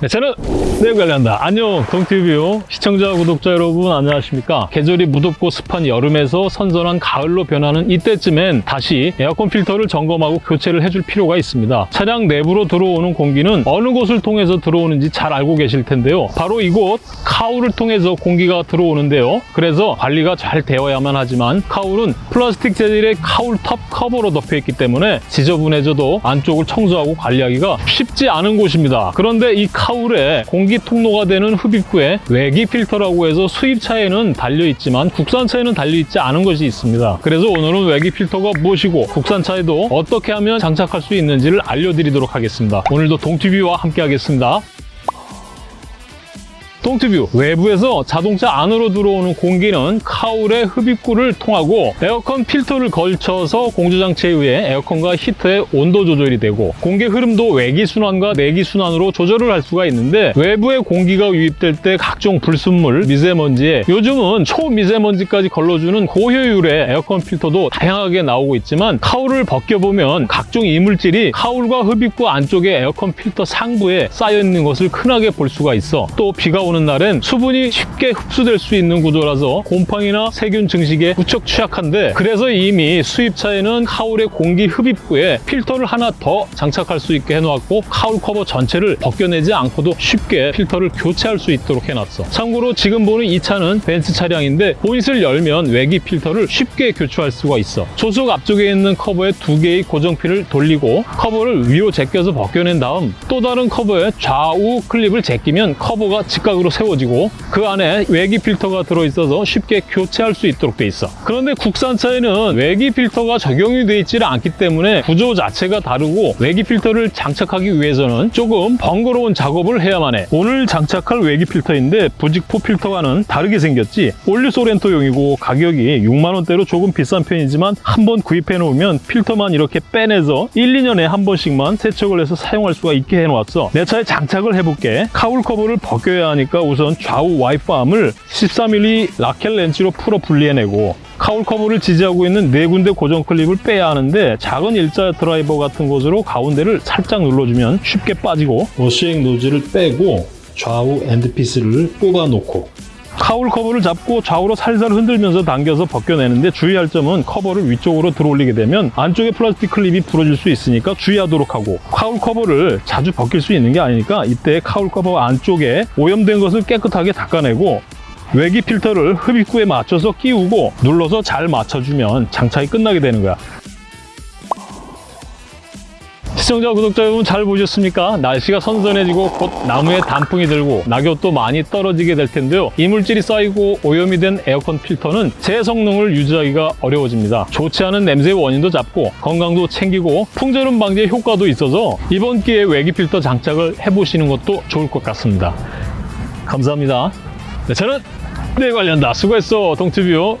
네, 저는 네 관련다. 안녕 동티뷰 시청자 구독자 여러분 안녕하십니까? 계절이 무덥고 습한 여름에서 선선한 가을로 변하는 이때쯤엔 다시 에어컨 필터를 점검하고 교체를 해줄 필요가 있습니다. 차량 내부로 들어오는 공기는 어느 곳을 통해서 들어오는지 잘 알고 계실 텐데요. 바로 이곳 cowl을 통해서 공기가 들어오는데요. 그래서 관리가 잘 되어야만 하지만 cowl은 플라스틱 재질의 cowl top 커버로 덮여 있기 때문에 지저분해져도 안쪽을 청소하고 관리하기가 쉽지 않은 곳입니다. 그런데 이 cowl 에 공기 통로가 되는 흡입구에 외기 필터라고 해서 수입차에는 달려있지만 국산차에는 달려있지 않은 것이 있습니다. 그래서 오늘은 외기 필터가 무엇이고 국산차에도 어떻게 하면 장착할 수 있는지를 알려드리도록 하겠습니다. 오늘도 동티뷰와 함께 하겠습니다. 동티뷰. 외부에서 자동차 안으로 들어오는 공기는 카울의 흡입구를 통하고 에어컨 필터를 걸쳐서 공조장치에 의해 에어컨과 히터의 온도 조절이 되고 공기 흐름도 외기순환과 내기순환으로 조절을 할 수가 있는데 외부에 공기가 유입될 때 각종 불순물, 미세먼지에 요즘은 초미세먼지까지 걸러주는 고효율의 에어컨 필터도 다양하게 나오고 있지만 카울을 벗겨보면 각종 이물질이 cowl과 흡입구 안쪽에 에어컨 필터 상부에 쌓여있는 것을 흔하게 볼 수가 있어. 또 비가 오는 날엔 수분이 쉽게 흡수될 수 있는 구조라서 곰팡이나 세균 증식에 무척 취약한데 그래서 이미 수입차에는 cowl의 공기 흡입구에 필터를 하나 더 장착할 수 있게 해놓았고 cowl 커버 전체를 벗겨내지 않고도 쉽게 필터를 교체할 수 있도록 해놨어. 참고로 지금 보는 이 차는 벤츠 차량인데 보닛을 열면 외기 필터를 쉽게 교체할 수가 있어. 조수석 앞쪽에 있는 커버에 두 개의 고정핀을 돌리고 커버를 위로 제껴서 벗겨낸 다음 또 다른 커버에 좌우 클립을 제끼면 커버가 직각으로 세워지고 그 안에 외기 필터가 들어있어서 쉽게 교체할 수 있도록 돼 있어. 그런데 국산차에는 외기 필터가 적용이 되어 있지 않기 때문에 구조 자체가 다르고 외기 필터를 장착하기 위해서는 조금 번거로운 작업을 해야만 해. 오늘 장착할 외기 필터인데 부직포 필터와는 다르게 생겼지. All New 쏘렌토용이고 가격이 6만 원대로 조금 비싼 편이지만 한번 구입해 놓으면 필터만 이렇게 빼내서 1, 2년에 한 번씩만 세척을 해서 사용할 수가 있게 해놓았어. 내 차에 장착을 해볼게. cowl 커버를 벗겨야 하니까 우선 좌우 와이퍼 arm을 14mm 라켈 렌치로 풀어 분리해내고 cowl 커버를 지지하고 있는 네 군데 고정 클립을 빼야 하는데 작은 일자 드라이버 같은 것으로 가운데를 살짝 눌러주면 쉽게 빠지고 워셔액 노즐을 빼고 좌우 end piece를 꼽아 놓고 cowl 커버를 잡고 좌우로 살살 흔들면서 당겨서 벗겨내는데 주의할 점은 커버를 위쪽으로 들어올리게 되면 안쪽에 플라스틱 클립이 부러질 수 있으니까 주의하도록 하고 cowl 커버를 자주 벗길 수 있는 게 아니니까 이때 cowl 커버 안쪽에 오염된 것을 깨끗하게 닦아내고 외기 필터를 흡입구에 맞춰서 끼우고 눌러서 잘 맞춰주면 장착이 끝나게 되는 거야 시청자 구독자 여러분 잘 보셨습니까? 날씨가 선선해지고 곧 나무에 단풍이 들고 낙엽도 많이 떨어지게 될 텐데요. 이물질이 쌓이고 오염이 된 에어컨 필터는 제 성능을 유지하기가 어려워집니다. 좋지 않은 냄새의 원인도 잡고 건강도 챙기고 풍절음 방지에 효과도 있어서 이번 기회에 외기 필터 장착을 해보시는 것도 좋을 것 같습니다. 감사합니다. 네, 저는 네 관련다. 수고했어 동티뷰.